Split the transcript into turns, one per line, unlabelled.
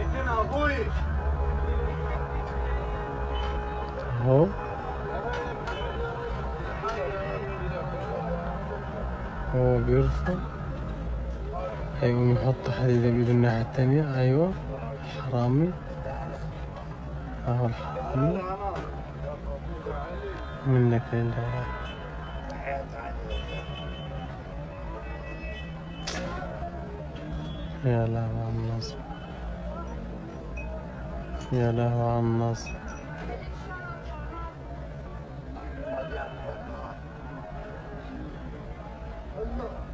أبوي
اهو هو بيرفع هيقوم يحط حديدة بإيده الناحية التانية. أيوة حرامي. أهو الحرامي. منك لله يا لهو على النصب Ya lehu annas. Allah.